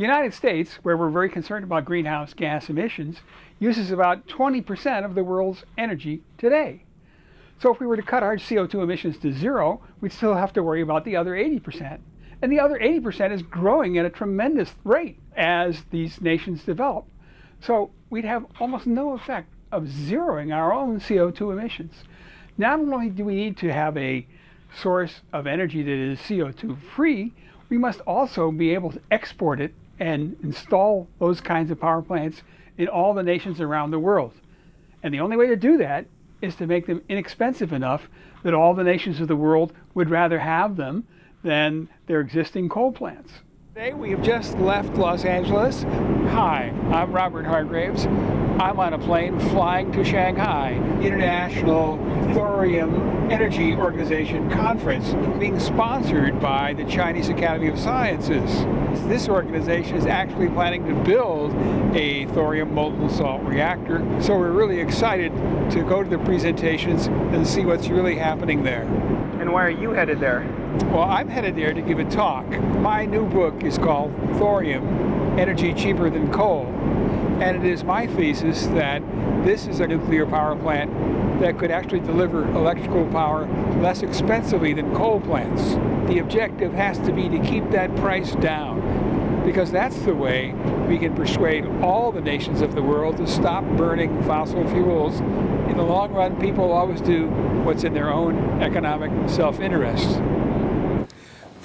The United States, where we're very concerned about greenhouse gas emissions, uses about 20% of the world's energy today. So if we were to cut our CO2 emissions to zero, we'd still have to worry about the other 80%. And the other 80% is growing at a tremendous rate as these nations develop. So we'd have almost no effect of zeroing our own CO2 emissions. Not only do we need to have a source of energy that is CO2 free, we must also be able to export it and install those kinds of power plants in all the nations around the world. And the only way to do that is to make them inexpensive enough that all the nations of the world would rather have them than their existing coal plants. Today we have just left Los Angeles. Hi, I'm Robert Hargraves. I'm on a plane flying to Shanghai, International Thorium Energy Organization Conference, being sponsored by the Chinese Academy of Sciences. This organization is actually planning to build a thorium molten salt reactor, so we're really excited to go to the presentations and see what's really happening there. And why are you headed there? Well, I'm headed there to give a talk. My new book is called Thorium, Energy Cheaper Than Coal. And it is my thesis that this is a nuclear power plant that could actually deliver electrical power less expensively than coal plants. The objective has to be to keep that price down because that's the way we can persuade all the nations of the world to stop burning fossil fuels. In the long run, people always do what's in their own economic self-interest.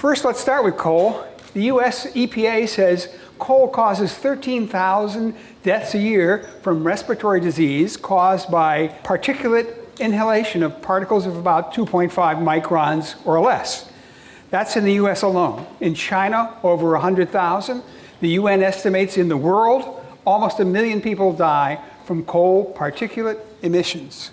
First, let's start with coal. The US EPA says coal causes 13,000 deaths a year from respiratory disease caused by particulate inhalation of particles of about 2.5 microns or less. That's in the US alone. In China, over 100,000. The UN estimates in the world, almost a million people die from coal particulate emissions.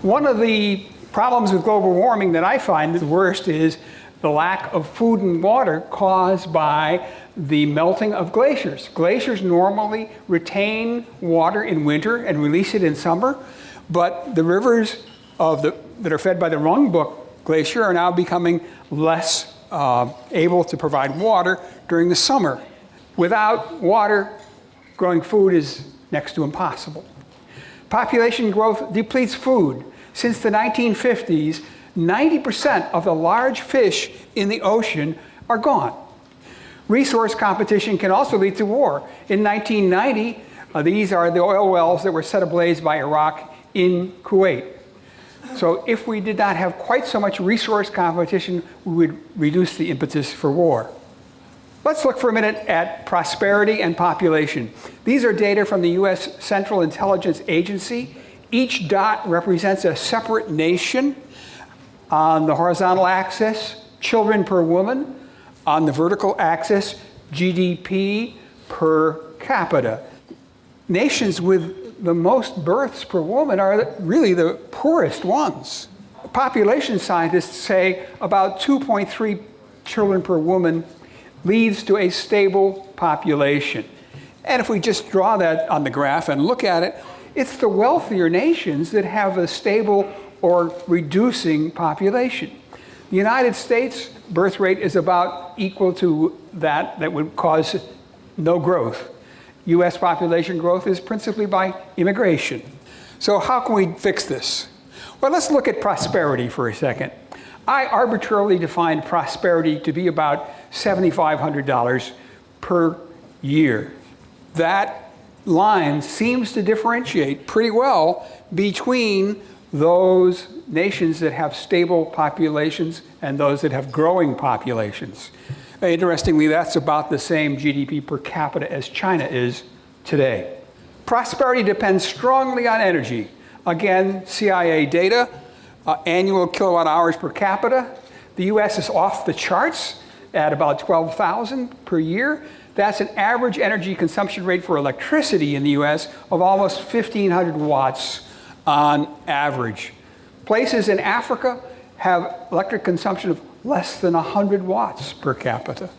One of the problems with global warming that I find the worst is the lack of food and water caused by the melting of glaciers. Glaciers normally retain water in winter and release it in summer, but the rivers of the, that are fed by the Rongbuk Glacier are now becoming less uh, able to provide water during the summer. Without water, growing food is next to impossible. Population growth depletes food. Since the 1950s, 90% of the large fish in the ocean are gone. Resource competition can also lead to war. In 1990, uh, these are the oil wells that were set ablaze by Iraq in Kuwait. So if we did not have quite so much resource competition, we would reduce the impetus for war. Let's look for a minute at prosperity and population. These are data from the US Central Intelligence Agency. Each dot represents a separate nation on the horizontal axis, children per woman. On the vertical axis, GDP per capita. Nations with the most births per woman are really the poorest ones. Population scientists say about 2.3 children per woman leads to a stable population. And if we just draw that on the graph and look at it, it's the wealthier nations that have a stable or reducing population. The United States birth rate is about equal to that that would cause no growth. US population growth is principally by immigration. So how can we fix this? Well, let's look at prosperity for a second. I arbitrarily defined prosperity to be about $7,500 per year. That line seems to differentiate pretty well between those nations that have stable populations and those that have growing populations. Interestingly, that's about the same GDP per capita as China is today. Prosperity depends strongly on energy. Again, CIA data, uh, annual kilowatt hours per capita. The US is off the charts at about 12,000 per year. That's an average energy consumption rate for electricity in the US of almost 1,500 watts on average. Places in Africa have electric consumption of less than 100 watts per capita.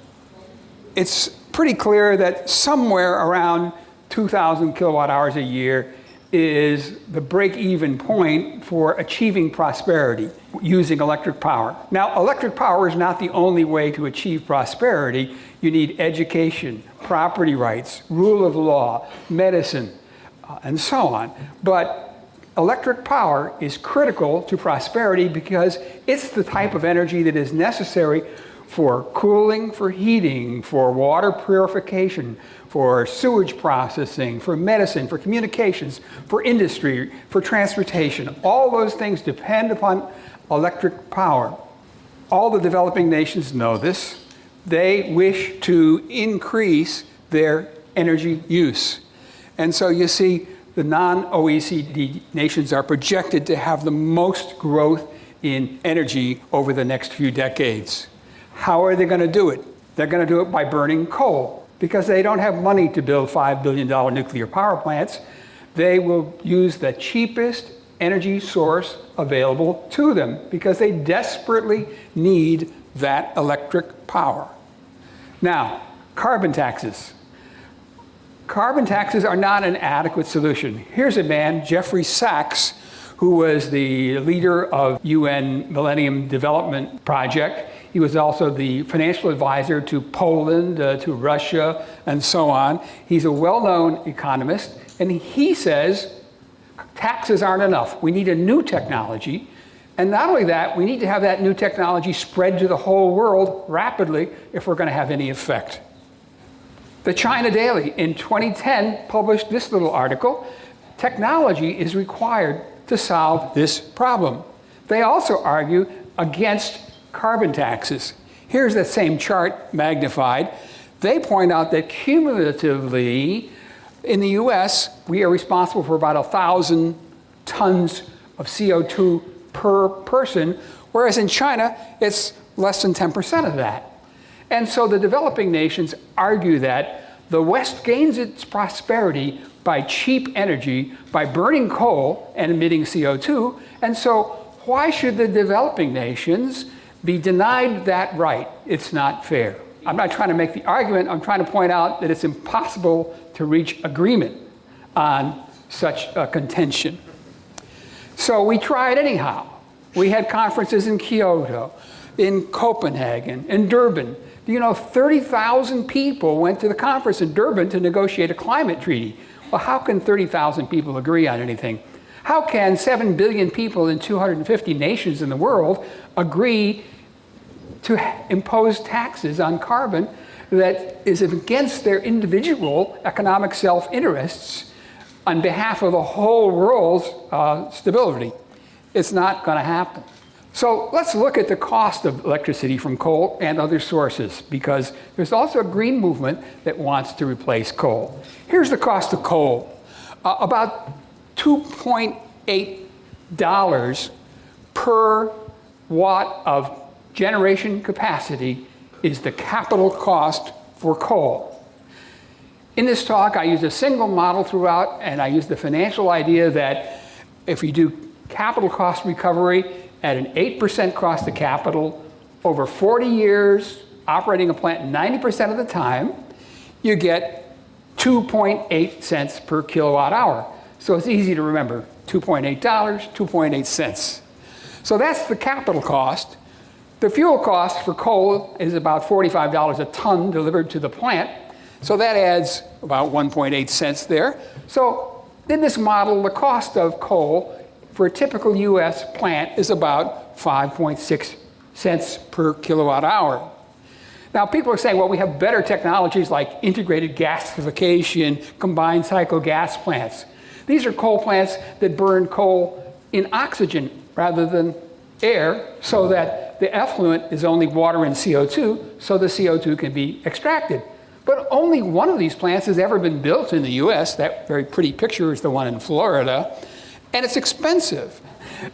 It's pretty clear that somewhere around 2,000 kilowatt hours a year is the break-even point for achieving prosperity using electric power. Now, electric power is not the only way to achieve prosperity. You need education, property rights, rule of law, medicine, uh, and so on. But electric power is critical to prosperity because it's the type of energy that is necessary for cooling, for heating, for water purification, for sewage processing, for medicine, for communications, for industry, for transportation. All those things depend upon electric power. All the developing nations know this. They wish to increase their energy use. And so you see, the non-OECD nations are projected to have the most growth in energy over the next few decades. How are they going to do it? They're going to do it by burning coal because they don't have money to build $5 billion nuclear power plants. They will use the cheapest energy source available to them because they desperately need that electric power. Now, carbon taxes. Carbon taxes are not an adequate solution. Here's a man, Jeffrey Sachs, who was the leader of UN Millennium Development Project. He was also the financial advisor to Poland, uh, to Russia, and so on. He's a well-known economist, and he says taxes aren't enough. We need a new technology. And not only that, we need to have that new technology spread to the whole world rapidly if we're going to have any effect. The China Daily in 2010 published this little article, Technology is required to solve this problem. They also argue against carbon taxes. Here's that same chart magnified. They point out that cumulatively, in the US, we are responsible for about 1,000 tons of CO2 per person, whereas in China, it's less than 10% of that. And so the developing nations argue that the West gains its prosperity by cheap energy, by burning coal and emitting CO2. And so why should the developing nations be denied that right? It's not fair. I'm not trying to make the argument, I'm trying to point out that it's impossible to reach agreement on such a contention. So we tried anyhow. We had conferences in Kyoto, in Copenhagen, in Durban. You know, 30,000 people went to the conference in Durban to negotiate a climate treaty. Well, how can 30,000 people agree on anything? How can 7 billion people in 250 nations in the world agree to impose taxes on carbon that is against their individual economic self-interests on behalf of the whole world's uh, stability? It's not going to happen. So let's look at the cost of electricity from coal and other sources because there's also a green movement that wants to replace coal. Here's the cost of coal. Uh, about $2.8 per watt of generation capacity is the capital cost for coal. In this talk, I use a single model throughout, and I use the financial idea that if you do capital cost recovery, at an 8% cost of capital over 40 years, operating a plant 90% of the time, you get 2.8 cents per kilowatt hour. So it's easy to remember, $2.8, 2.8 cents. So that's the capital cost. The fuel cost for coal is about $45 a ton delivered to the plant. So that adds about 1.8 cents there. So in this model, the cost of coal for a typical US plant is about 5.6 cents per kilowatt hour. Now people are saying, well, we have better technologies like integrated gasification, combined cycle gas plants. These are coal plants that burn coal in oxygen rather than air so that the effluent is only water and CO2, so the CO2 can be extracted. But only one of these plants has ever been built in the US. That very pretty picture is the one in Florida and it's expensive.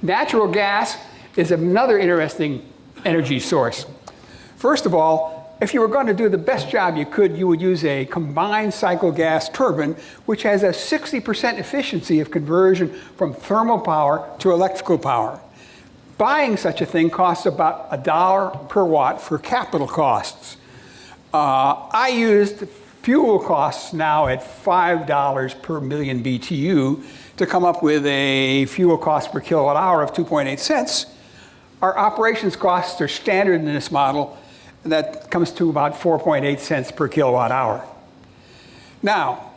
Natural gas is another interesting energy source. First of all, if you were going to do the best job you could, you would use a combined cycle gas turbine, which has a 60% efficiency of conversion from thermal power to electrical power. Buying such a thing costs about a dollar per watt for capital costs. Uh, I used fuel costs now at $5 per million BTU to come up with a fuel cost per kilowatt hour of 2.8 cents. Our operations costs are standard in this model, and that comes to about 4.8 cents per kilowatt hour. Now,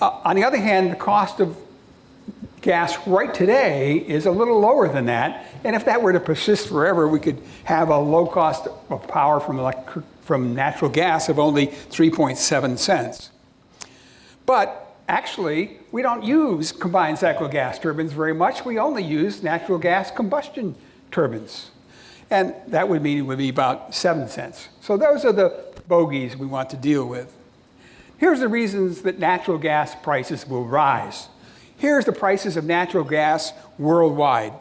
uh, on the other hand, the cost of gas right today is a little lower than that. And if that were to persist forever, we could have a low cost of power from, electric, from natural gas of only 3.7 cents. But actually, we don't use combined cycle gas turbines very much. We only use natural gas combustion turbines. And that would mean it would be about 7 cents. So those are the bogeys we want to deal with. Here's the reasons that natural gas prices will rise. Here's the prices of natural gas worldwide.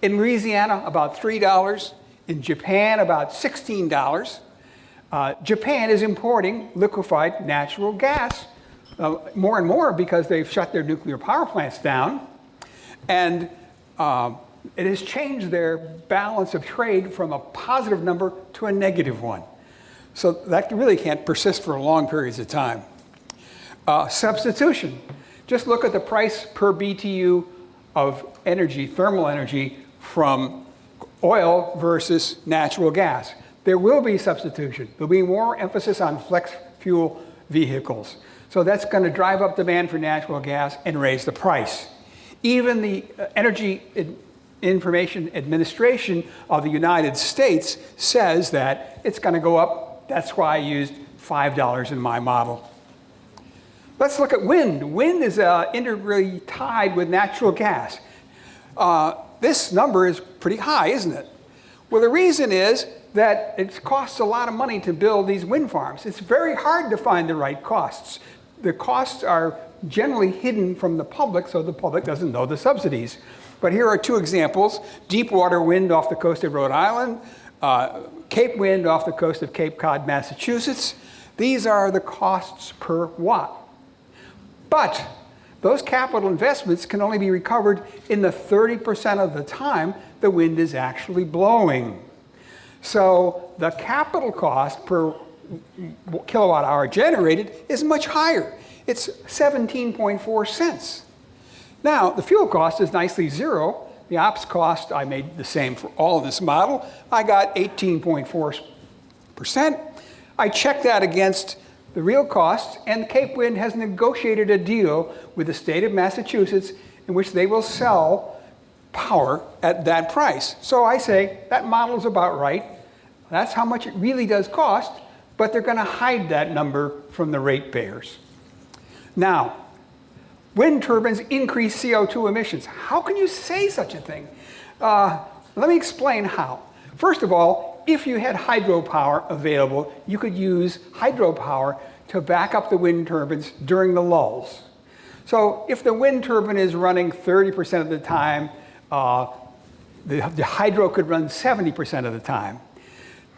In Louisiana, about $3. In Japan, about $16. Uh, Japan is importing liquefied natural gas uh, more and more because they've shut their nuclear power plants down. And uh, it has changed their balance of trade from a positive number to a negative one. So that really can't persist for long periods of time. Uh, substitution. Just look at the price per BTU of energy, thermal energy, from oil versus natural gas. There will be substitution. There'll be more emphasis on flex fuel vehicles. So that's going to drive up demand for natural gas and raise the price. Even the uh, Energy Information Administration of the United States says that it's going to go up. That's why I used $5 in my model. Let's look at wind. Wind is uh, integrally tied with natural gas. Uh, this number is pretty high, isn't it? Well, the reason is that it costs a lot of money to build these wind farms. It's very hard to find the right costs. The costs are generally hidden from the public, so the public doesn't know the subsidies. But here are two examples. Deep water wind off the coast of Rhode Island, uh, Cape wind off the coast of Cape Cod, Massachusetts. These are the costs per watt. But those capital investments can only be recovered in the 30% of the time the wind is actually blowing. So the capital cost per kilowatt hour generated is much higher. It's 17.4 cents. Now, the fuel cost is nicely zero. The ops cost, I made the same for all of this model. I got 18.4%. I checked that against the real costs, and Cape Wind has negotiated a deal with the state of Massachusetts in which they will sell power at that price. So I say that model is about right. That's how much it really does cost, but they're going to hide that number from the ratepayers. Now, wind turbines increase CO2 emissions. How can you say such a thing? Uh, let me explain how. First of all, if you had hydropower available, you could use hydropower to back up the wind turbines during the lulls. So if the wind turbine is running 30% of the time, uh, the, the hydro could run 70% of the time.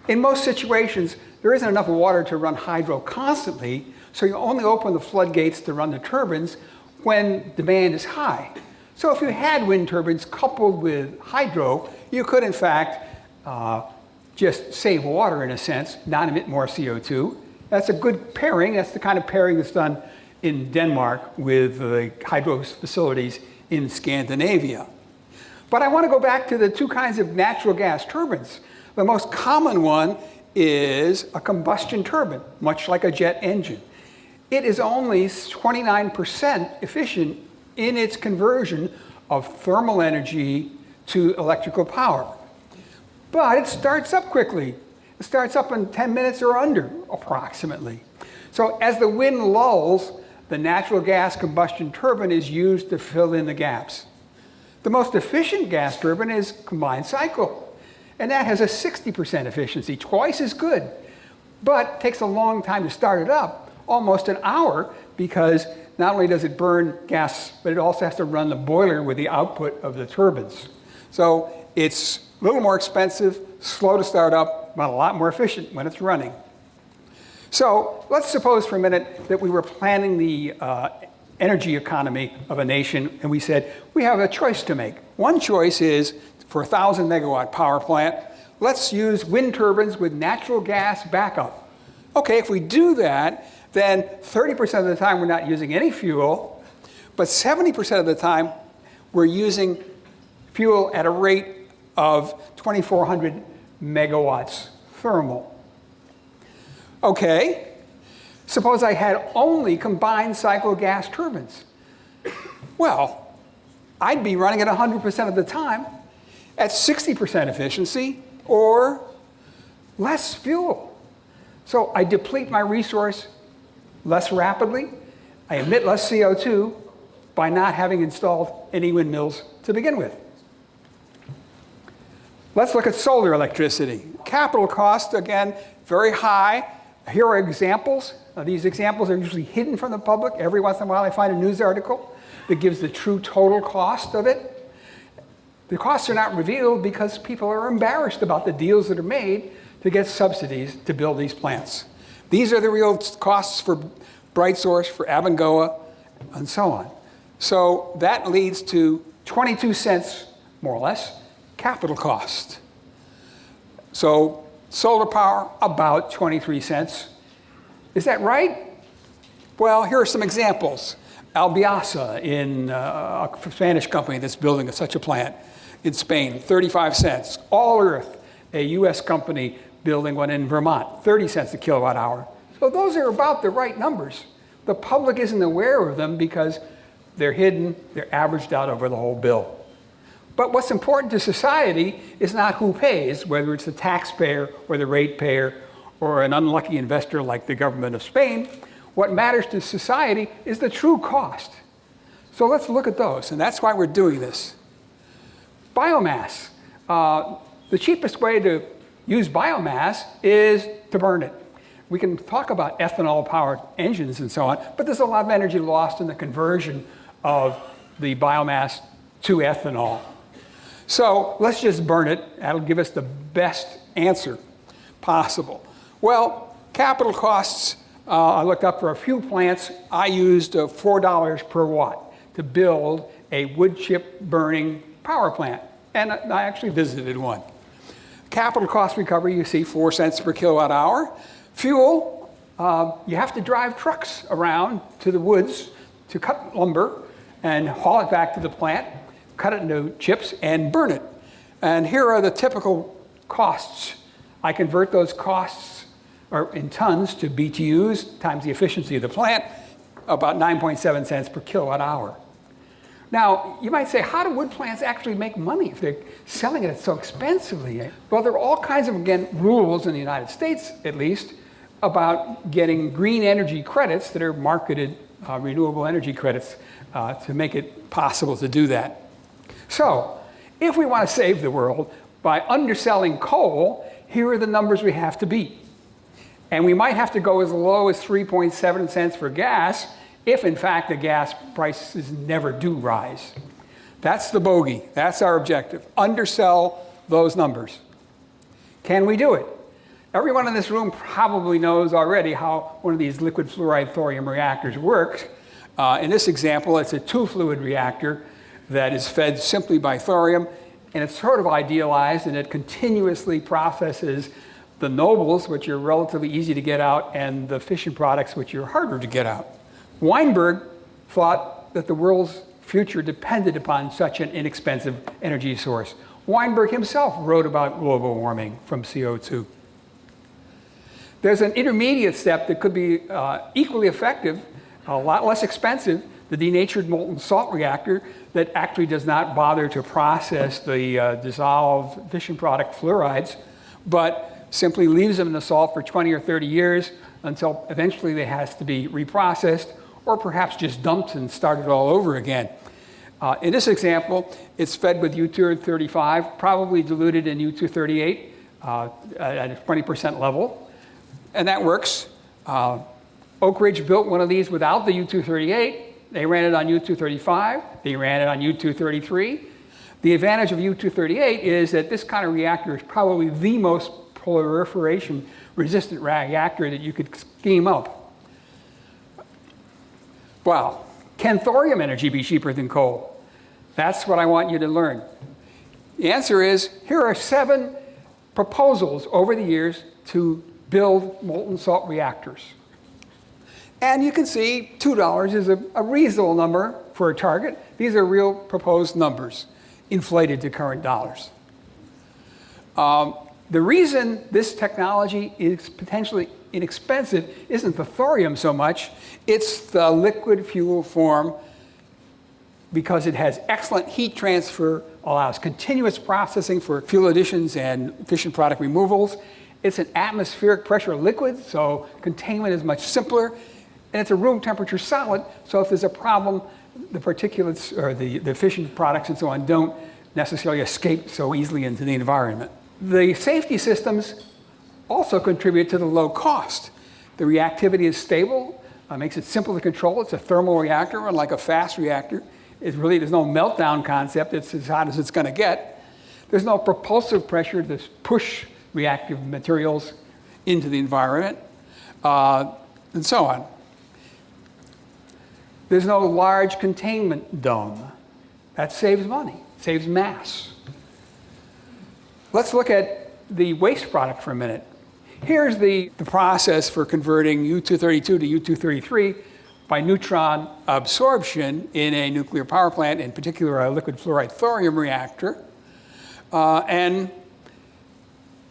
In most situations, there isn't enough water to run hydro constantly, so you only open the floodgates to run the turbines when demand is high. So if you had wind turbines coupled with hydro, you could in fact uh, just save water in a sense, not emit more CO2. That's a good pairing. That's the kind of pairing that's done in Denmark with the hydro facilities in Scandinavia. But I want to go back to the two kinds of natural gas turbines. The most common one is a combustion turbine, much like a jet engine. It is only 29% efficient in its conversion of thermal energy to electrical power. But it starts up quickly. It starts up in 10 minutes or under, approximately. So as the wind lulls, the natural gas combustion turbine is used to fill in the gaps. The most efficient gas turbine is combined cycle, and that has a 60% efficiency, twice as good, but takes a long time to start it up, almost an hour, because not only does it burn gas, but it also has to run the boiler with the output of the turbines. So it's a little more expensive, slow to start up, but a lot more efficient when it's running. So let's suppose for a minute that we were planning the uh, energy economy of a nation and we said, we have a choice to make. One choice is for a 1,000 megawatt power plant, let's use wind turbines with natural gas backup. Okay, if we do that, then 30% of the time we're not using any fuel, but 70% of the time we're using fuel at a rate of 2,400 megawatts thermal. Okay, Suppose I had only combined cycle gas turbines. Well, I'd be running at 100% of the time at 60% efficiency or less fuel. So I deplete my resource less rapidly, I emit less CO2 by not having installed any windmills to begin with. Let's look at solar electricity. Capital cost, again, very high. Here are examples. Now, these examples are usually hidden from the public. Every once in a while I find a news article that gives the true total cost of it. The costs are not revealed because people are embarrassed about the deals that are made to get subsidies to build these plants. These are the real costs for BrightSource, for Abengoa, and so on. So that leads to 22 cents, more or less, capital cost. So solar power, about 23 cents. Is that right? Well, here are some examples. Albiasa, in uh, a Spanish company that's building such a plant in Spain, 35 cents. All Earth, a US company building one in Vermont, 30 cents a kilowatt hour. So those are about the right numbers. The public isn't aware of them because they're hidden, they're averaged out over the whole bill. But what's important to society is not who pays, whether it's the taxpayer or the ratepayer or an unlucky investor like the government of Spain. What matters to society is the true cost. So let's look at those, and that's why we're doing this. Biomass. Uh, the cheapest way to use biomass is to burn it. We can talk about ethanol-powered engines and so on, but there's a lot of energy lost in the conversion of the biomass to ethanol. So let's just burn it. That'll give us the best answer possible. Well, capital costs, uh, I looked up for a few plants. I used uh, $4 per watt to build a wood chip burning power plant. And I actually visited one. Capital cost recovery, you see 4 cents per kilowatt hour. Fuel, uh, you have to drive trucks around to the woods to cut lumber and haul it back to the plant, cut it into chips, and burn it. And here are the typical costs. I convert those costs or in tons to BTUs times the efficiency of the plant, about 9.7 cents per kilowatt hour. Now, you might say, how do wood plants actually make money if they're selling it so expensively? Well, there are all kinds of, again, rules in the United States, at least, about getting green energy credits that are marketed uh, renewable energy credits uh, to make it possible to do that. So, if we want to save the world by underselling coal, here are the numbers we have to beat. And we might have to go as low as 3.7 cents for gas if in fact the gas prices never do rise. That's the bogey. That's our objective. Undersell those numbers. Can we do it? Everyone in this room probably knows already how one of these liquid fluoride thorium reactors works. Uh, in this example, it's a two-fluid reactor that is fed simply by thorium, and it's sort of idealized, and it continuously processes the nobles, which are relatively easy to get out, and the fission products, which are harder to get out. Weinberg thought that the world's future depended upon such an inexpensive energy source. Weinberg himself wrote about global warming from CO2. There's an intermediate step that could be uh, equally effective, a lot less expensive, the denatured molten salt reactor that actually does not bother to process the uh, dissolved fission product fluorides, but simply leaves them in the salt for 20 or 30 years until eventually they has to be reprocessed or perhaps just dumped and started all over again. Uh, in this example, it's fed with U-235, probably diluted in U-238 uh, at a 20% level, and that works. Uh, Oak Ridge built one of these without the U-238. They ran it on U-235. They ran it on U-233. The advantage of U-238 is that this kind of reactor is probably the most proliferation resistant reactor that you could scheme up. Well, can thorium energy be cheaper than coal? That's what I want you to learn. The answer is, here are seven proposals over the years to build molten salt reactors. And you can see $2 is a, a, reasonable number for a target. These are real proposed numbers, inflated to current dollars. Um, the reason this technology is potentially inexpensive isn't the thorium so much, it's the liquid fuel form because it has excellent heat transfer, allows continuous processing for fuel additions and fission product removals. It's an atmospheric pressure liquid, so containment is much simpler. And it's a room temperature solid, so if there's a problem, the particulates or the, the fission products and so on don't necessarily escape so easily into the environment. The safety systems also contribute to the low cost. The reactivity is stable, uh, makes it simple to control. It's a thermal reactor, unlike a fast reactor. It's really, there's no meltdown concept. It's as hot as it's going to get. There's no propulsive pressure to push reactive materials into the environment, uh, and so on. There's no large containment dome. That saves money, saves mass. Let's look at the waste product for a minute. Here's the, the process for converting U-232 to U-233 by neutron absorption in a nuclear power plant, in particular a liquid fluoride thorium reactor. Uh, and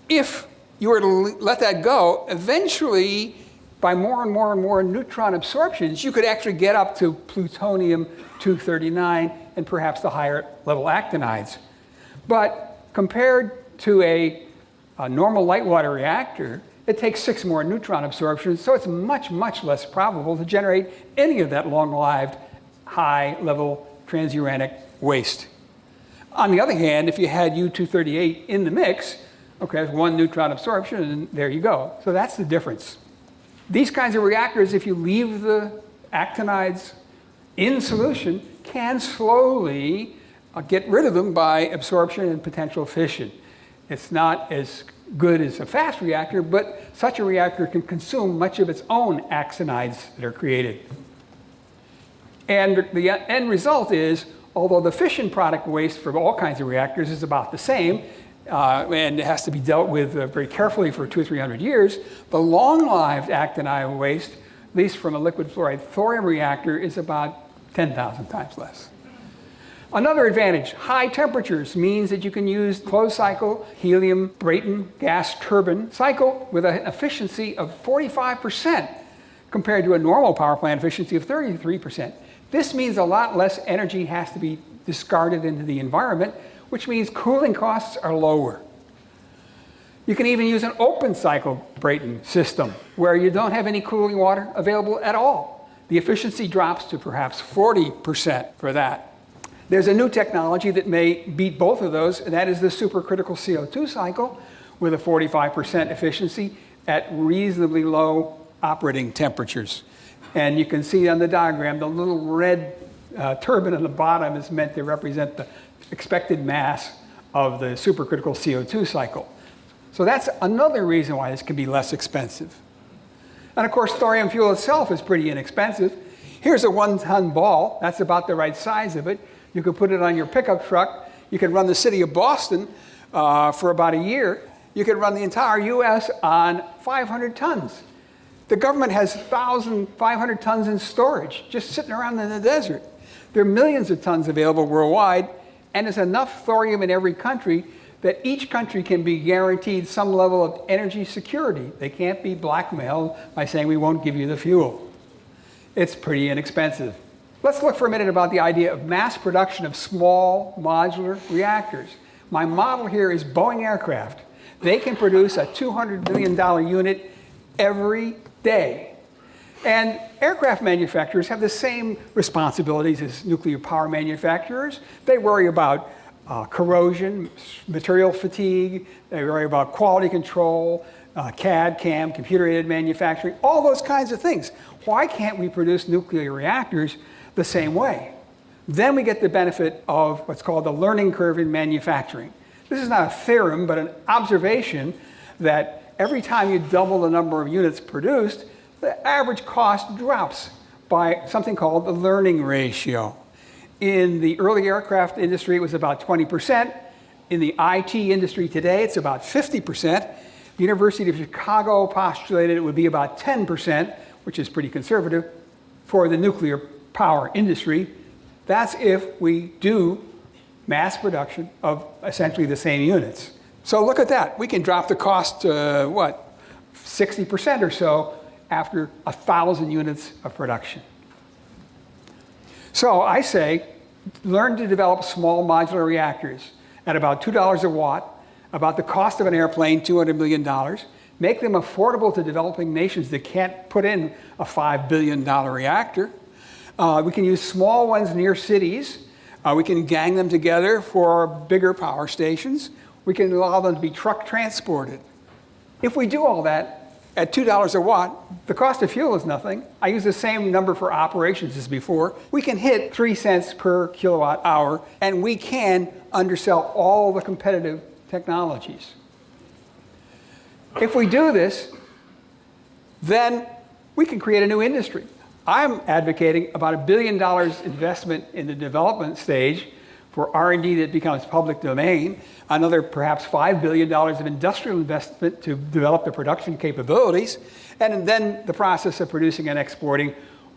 if you were to let that go, eventually, by more and more and more neutron absorptions, you could actually get up to plutonium-239 and perhaps the higher level actinides. But compared to a, a normal light water reactor, it takes six more neutron absorptions, so it's much, much less probable to generate any of that long-lived, high-level transuranic waste. On the other hand, if you had U-238 in the mix, okay, one neutron absorption, and there you go. So that's the difference. These kinds of reactors, if you leave the actinides in solution, can slowly uh, get rid of them by absorption and potential fission. It's not as good as a fast reactor, but such a reactor can consume much of its own actinides that are created. And the end result is, although the fission product waste for all kinds of reactors is about the same, uh, and it has to be dealt with uh, very carefully for two or three hundred years, the long-lived actinide waste, at least from a liquid fluoride thorium reactor, is about 10,000 times less. Another advantage, high temperatures means that you can use closed cycle helium Brayton gas turbine cycle with an efficiency of 45% compared to a normal power plant efficiency of 33%. This means a lot less energy has to be discarded into the environment, which means cooling costs are lower. You can even use an open cycle Brayton system where you don't have any cooling water available at all. The efficiency drops to perhaps 40% for that. There's a new technology that may beat both of those, and that is the supercritical CO2 cycle with a 45% efficiency at reasonably low operating temperatures. And you can see on the diagram, the little red uh, turbine on the bottom is meant to represent the expected mass of the supercritical CO2 cycle. So that's another reason why this can be less expensive. And of course, thorium fuel itself is pretty inexpensive. Here's a one-ton ball. That's about the right size of it. You could put it on your pickup truck. You could run the city of Boston uh, for about a year. You could run the entire US on 500 tons. The government has 1,500 tons in storage, just sitting around in the desert. There are millions of tons available worldwide, and there's enough thorium in every country that each country can be guaranteed some level of energy security. They can't be blackmailed by saying we won't give you the fuel. It's pretty inexpensive. Let's look for a minute about the idea of mass production of small modular reactors. My model here is Boeing aircraft. They can produce a $200 million unit every day. And aircraft manufacturers have the same responsibilities as nuclear power manufacturers. They worry about uh, corrosion, material fatigue, they worry about quality control, uh, CAD, CAM, computer-aided manufacturing, all those kinds of things. Why can't we produce nuclear reactors the same way. Then we get the benefit of what's called the learning curve in manufacturing. This is not a theorem, but an observation that every time you double the number of units produced, the average cost drops by something called the learning ratio. In the early aircraft industry, it was about 20%. In the IT industry today, it's about 50%. The University of Chicago postulated it would be about 10%, which is pretty conservative, for the nuclear power industry, that's if we do mass production of essentially the same units. So look at that. We can drop the cost to what? 60% or so after 1,000 units of production. So I say, learn to develop small modular reactors at about $2 a watt, about the cost of an airplane, $200 million. Make them affordable to developing nations that can't put in a $5 billion reactor. Uh, we can use small ones near cities. Uh, we can gang them together for bigger power stations. We can allow them to be truck transported. If we do all that, at $2 a watt, the cost of fuel is nothing. I use the same number for operations as before. We can hit 3 cents per kilowatt hour, and we can undersell all the competitive technologies. If we do this, then we can create a new industry. I'm advocating about a billion dollars investment in the development stage for R&D that becomes public domain, another perhaps $5 billion of industrial investment to develop the production capabilities, and then the process of producing and exporting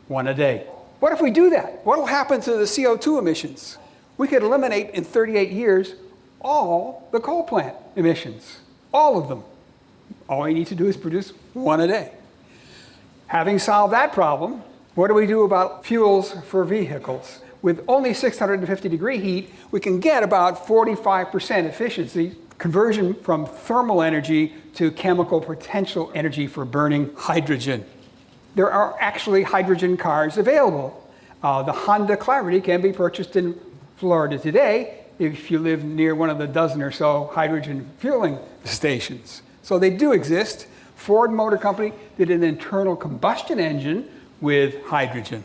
one a day. What if we do that? What will happen to the CO2 emissions? We could eliminate in 38 years all the coal plant emissions, all of them. All we need to do is produce one a day. Having solved that problem, what do we do about fuels for vehicles? with only 650 degree heat, we can get about 45% efficiency conversion from thermal energy to chemical potential energy for burning hydrogen. There are actually hydrogen cars available. Uh, the Honda Clarity can be purchased in Florida today if you live near one of the dozen or so hydrogen fueling stations. So they do exist. Ford Motor Company did an internal combustion engine with hydrogen.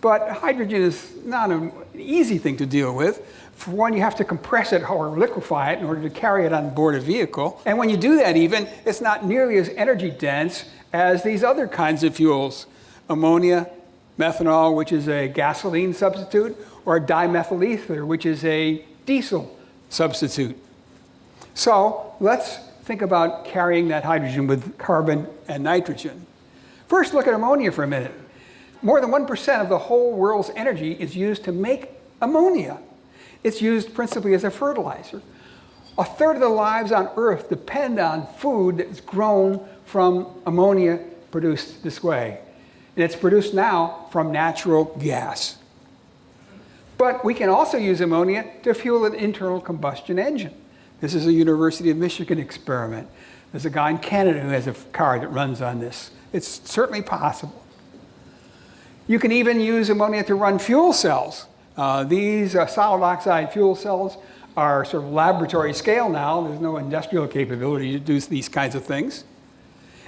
But hydrogen is not an easy thing to deal with. For one, you have to compress it or liquefy it in order to carry it on board a vehicle. And when you do that even, it's not nearly as energy dense as these other kinds of fuels. Ammonia, methanol, which is a gasoline substitute, or dimethyl ether, which is a diesel substitute. So let's think about carrying that hydrogen with carbon and nitrogen. First, look at ammonia for a minute. More than 1% of the whole world's energy is used to make ammonia. It's used principally as a fertilizer. A third of the lives on Earth depend on food that's grown from ammonia produced this way. And it's produced now from natural gas. But we can also use ammonia to fuel an internal combustion engine. This is a University of Michigan experiment. There's a guy in Canada who has a car that runs on this. It's certainly possible. You can even use ammonia to run fuel cells. Uh, these uh, solid oxide fuel cells are sort of laboratory scale now. There's no industrial capability to do these kinds of things.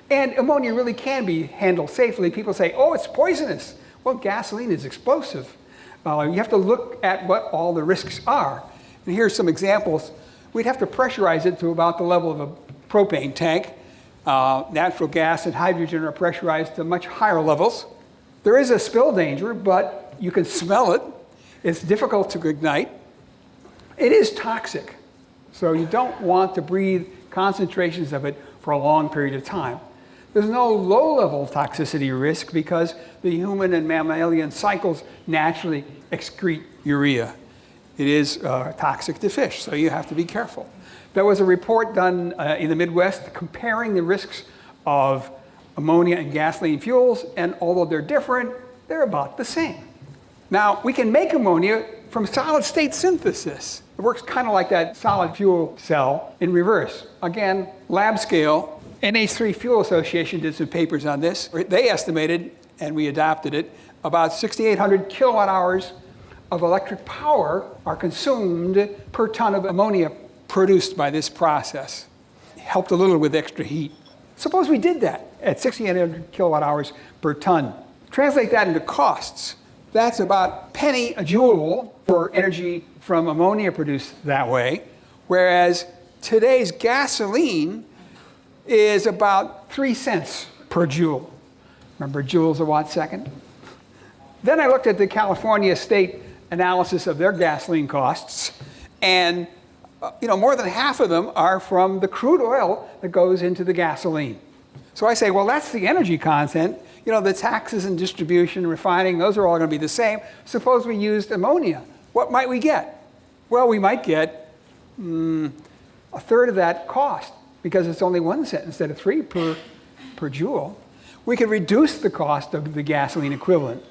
And ammonia really can be handled safely. People say, oh, it's poisonous. Well, gasoline is explosive. Uh, you have to look at what all the risks are. And here's some examples. We'd have to pressurize it to about the level of a propane tank. Uh, natural gas and hydrogen are pressurized to much higher levels. There is a spill danger, but you can smell it. It's difficult to ignite. It is toxic, so you don't want to breathe concentrations of it for a long period of time. There's no low-level toxicity risk because the human and mammalian cycles naturally excrete urea. It is uh, toxic to fish, so you have to be careful. There was a report done uh, in the Midwest comparing the risks of ammonia and gasoline fuels, and although they're different, they're about the same. Now, we can make ammonia from solid state synthesis. It works kind of like that solid fuel cell in reverse. Again, lab scale. NH3 Fuel Association did some papers on this. They estimated, and we adopted it, about 6,800 kilowatt hours of electric power are consumed per ton of ammonia produced by this process. Helped a little with extra heat. Suppose we did that at 6,800 kilowatt hours per ton. Translate that into costs. That's about penny a joule for energy from ammonia produced that way, whereas today's gasoline is about three cents per joule. Remember joules a watt second? Then I looked at the California state analysis of their gasoline costs, and uh, you know, more than half of them are from the crude oil that goes into the gasoline. So I say, well, that's the energy content. You know, the taxes and distribution, refining, those are all going to be the same. Suppose we used ammonia. What might we get? Well, we might get mm, a third of that cost because it's only one cent instead of three per per joule, we could reduce the cost of the gasoline equivalent.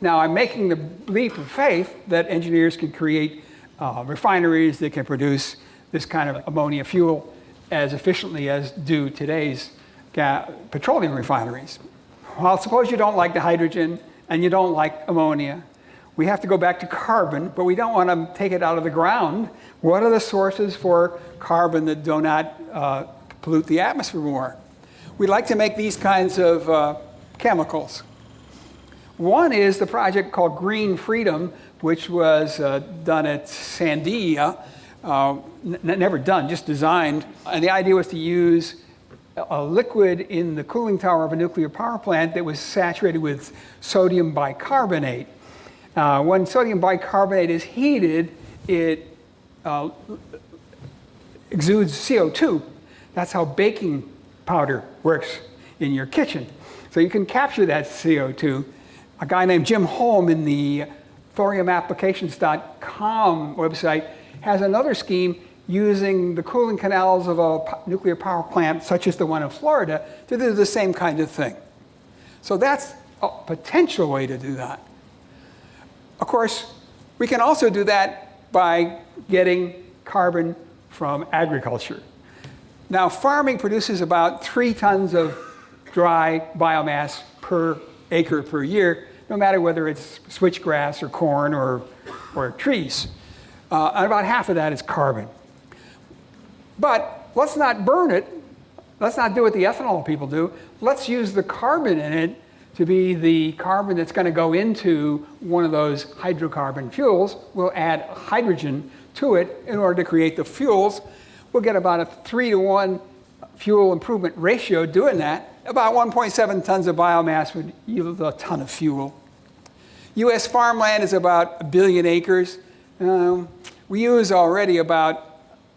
Now, I'm making the leap of faith that engineers can create uh, refineries that can produce this kind of ammonia fuel as efficiently as do today's petroleum refineries. Well, suppose you don't like the hydrogen and you don't like ammonia. We have to go back to carbon, but we don't want to take it out of the ground. What are the sources for carbon that do not uh, pollute the atmosphere more? We like to make these kinds of uh, chemicals. One is the project called Green Freedom, which was uh, done at Sandia, uh, never done, just designed. And the idea was to use a liquid in the cooling tower of a nuclear power plant that was saturated with sodium bicarbonate. Uh, when sodium bicarbonate is heated, it uh, exudes CO2. That's how baking powder works in your kitchen. So you can capture that CO2. A guy named Jim Holm in the thoriumapplications.com website has another scheme using the cooling canals of a nuclear power plant, such as the one in Florida, to do the same kind of thing. So that's a potential way to do that. Of course, we can also do that by getting carbon from agriculture. Now, farming produces about three tons of dry biomass per acre per year, no matter whether it's switchgrass or corn or, or trees. Uh, and about half of that is carbon. But let's not burn it. Let's not do what the ethanol people do. Let's use the carbon in it to be the carbon that's going to go into one of those hydrocarbon fuels. We'll add hydrogen to it in order to create the fuels. We'll get about a three to one fuel improvement ratio doing that. About 1.7 tons of biomass would yield a ton of fuel. U.S. farmland is about a billion acres. Um, we use already about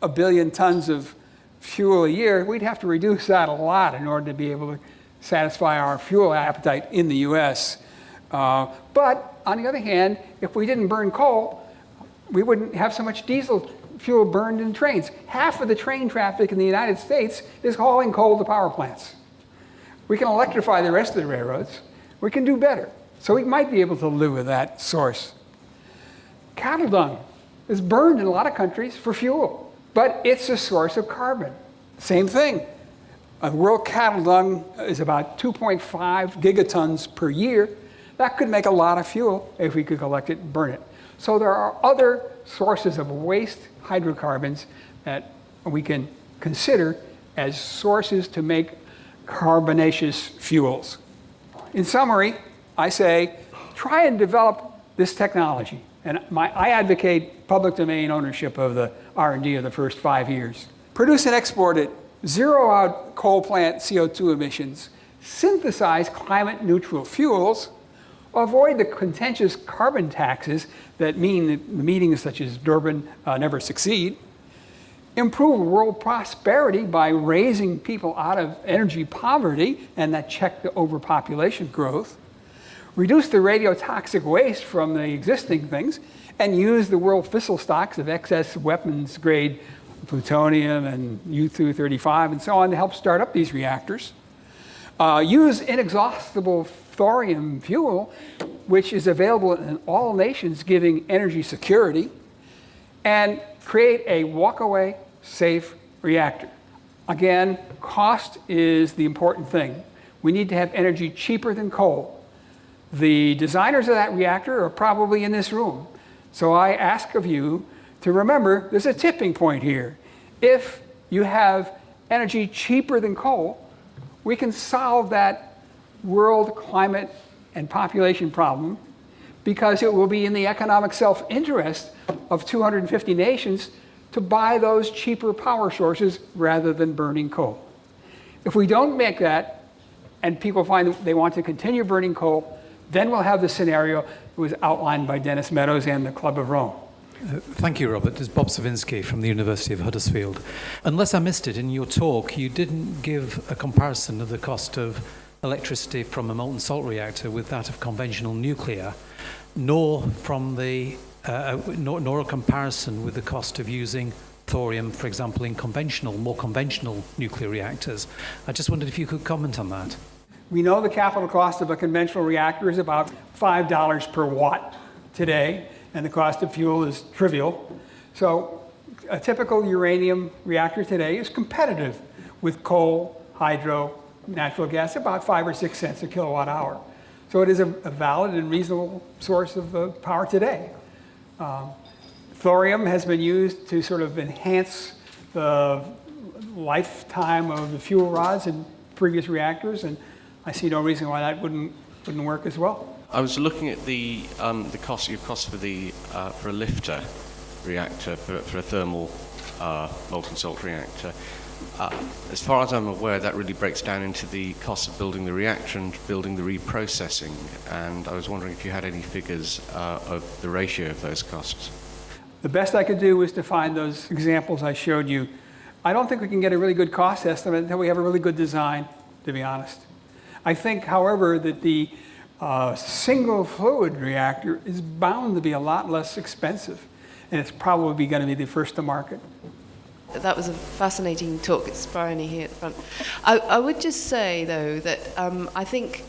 a billion tons of fuel a year. We'd have to reduce that a lot in order to be able to satisfy our fuel appetite in the U.S. Uh, but on the other hand, if we didn't burn coal, we wouldn't have so much diesel fuel burned in trains. Half of the train traffic in the United States is hauling coal to power plants. We can electrify the rest of the railroads. We can do better. So we might be able to live with that source. Cattle dung is burned in a lot of countries for fuel, but it's a source of carbon. Same thing. A world cattle dung is about 2.5 gigatons per year. That could make a lot of fuel if we could collect it and burn it. So there are other sources of waste hydrocarbons that we can consider as sources to make carbonaceous fuels. In summary, I say, try and develop this technology. And my, I advocate public domain ownership of the R&D of the first five years. Produce and export it, zero out coal plant CO2 emissions, synthesize climate neutral fuels, avoid the contentious carbon taxes that mean that meetings such as Durban uh, never succeed, improve world prosperity by raising people out of energy poverty and that check the overpopulation growth, reduce the radiotoxic waste from the existing things, and use the world fissile stocks of excess weapons grade plutonium and U-235 and so on to help start up these reactors. Uh, use inexhaustible thorium fuel, which is available in all nations giving energy security, and create a walk-away safe reactor. Again, cost is the important thing. We need to have energy cheaper than coal. The designers of that reactor are probably in this room. So I ask of you to remember there's a tipping point here. If you have energy cheaper than coal, we can solve that world climate and population problem because it will be in the economic self-interest of 250 nations to buy those cheaper power sources rather than burning coal. If we don't make that, and people find they want to continue burning coal, then we'll have the scenario that was outlined by Dennis Meadows and the Club of Rome. Uh, thank you, Robert. This is Bob Cywinski from the University of Huddersfield. Unless I missed it in your talk, you didn't give a comparison of the cost of electricity from a molten salt reactor with that of conventional nuclear, nor from the uh, nor, nor a comparison with the cost of using thorium, for example, in conventional, more conventional nuclear reactors. I just wondered if you could comment on that. We know the capital cost of a conventional reactor is about $5 per watt today, and the cost of fuel is trivial. So a typical uranium reactor today is competitive with coal, hydro, natural gas, about five or six cents a kilowatt hour. So it is a, a valid and reasonable source of uh, power today. Um, thorium has been used to sort of enhance the lifetime of the fuel rods in previous reactors, and I see no reason why that wouldn't, wouldn't work as well. I was looking at the um, the cost your cost for the uh, for a LFTR reactor for, for a thermal uh, molten salt reactor. Uh, as far as I'm aware, that really breaks down into the cost of building the reactor and building the reprocessing. And I was wondering if you had any figures uh, of the ratio of those costs. The best I could do was to find those examples I showed you. I don't think we can get a really good cost estimate until we have a really good design, to be honest. I think, however, that the uh, single fluid reactor is bound to be a lot less expensive, and it's probably going to be the first to market. That was a fascinating talk. It's Bryony here at the front. I, I would just say, though, that um, I think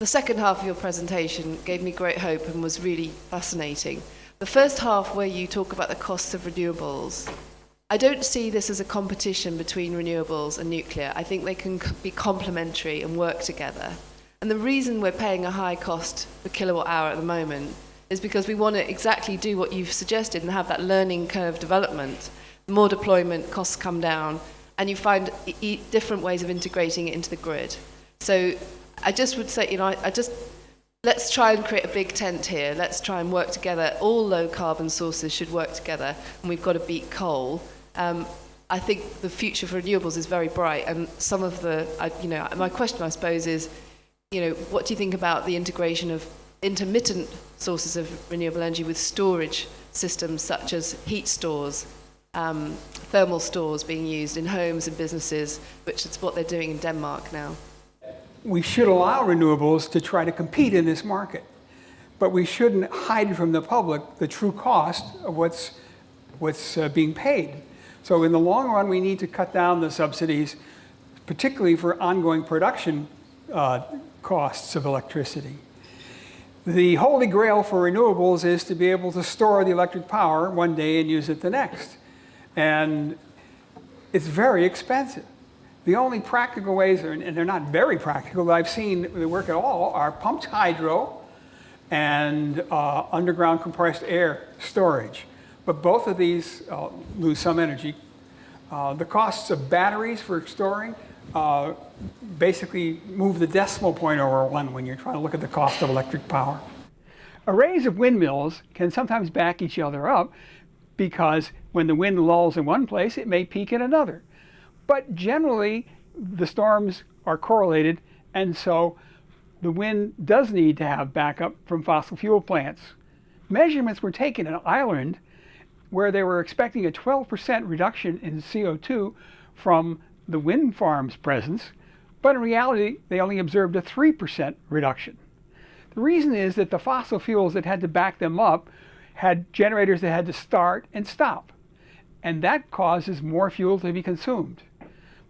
the second half of your presentation gave me great hope and was really fascinating. The first half, where you talk about the costs of renewables, I don't see this as a competition between renewables and nuclear. I think they can be complementary and work together. And the reason we're paying a high cost per kilowatt hour at the moment is because we want to exactly do what you've suggested and have that learning curve development more deployment, costs come down, and you find e different ways of integrating it into the grid. So I just would say, you know, I, I just let's try and create a big tent here. Let's try and work together. All low carbon sources should work together, and we've got to beat coal. Um, I think the future for renewables is very bright, and some of the, I, you know, my question I suppose is, you know, what do you think about the integration of intermittent sources of renewable energy with storage systems such as heat stores um, thermal stores being used in homes and businesses, which is what they're doing in Denmark now. We should allow renewables to try to compete in this market, but we shouldn't hide from the public the true cost of what's, what's uh, being paid. So in the long run, we need to cut down the subsidies, particularly for ongoing production uh, costs of electricity. The holy grail for renewables is to be able to store the electric power one day and use it the next. And it's very expensive. The only practical ways, and they're not very practical, that I've seen that work at all, are pumped hydro and uh, underground compressed air storage. But both of these uh, lose some energy. Uh, the costs of batteries for storing uh, basically move the decimal point over one when you're trying to look at the cost of electric power. Arrays of windmills can sometimes back each other up because when the wind lulls in one place, it may peak in another. But generally, the storms are correlated, and so the wind does need to have backup from fossil fuel plants. Measurements were taken in Ireland where they were expecting a 12% reduction in CO2 from the wind farm's presence, but in reality, they only observed a 3% reduction. The reason is that the fossil fuels that had to back them up had generators that had to start and stop. And that causes more fuel to be consumed.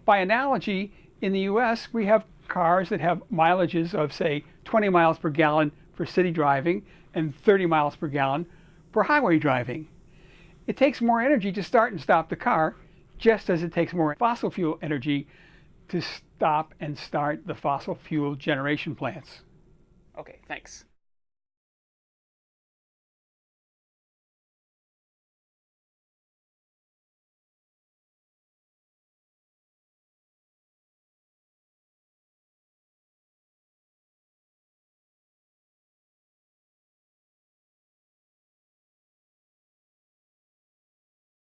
By analogy, in the US, we have cars that have mileages of, say, 20 miles per gallon for city driving and 30 miles per gallon for highway driving. It takes more energy to start and stop the car, just as it takes more fossil fuel energy to stop and start the fossil fuel generation plants. Okay, thanks.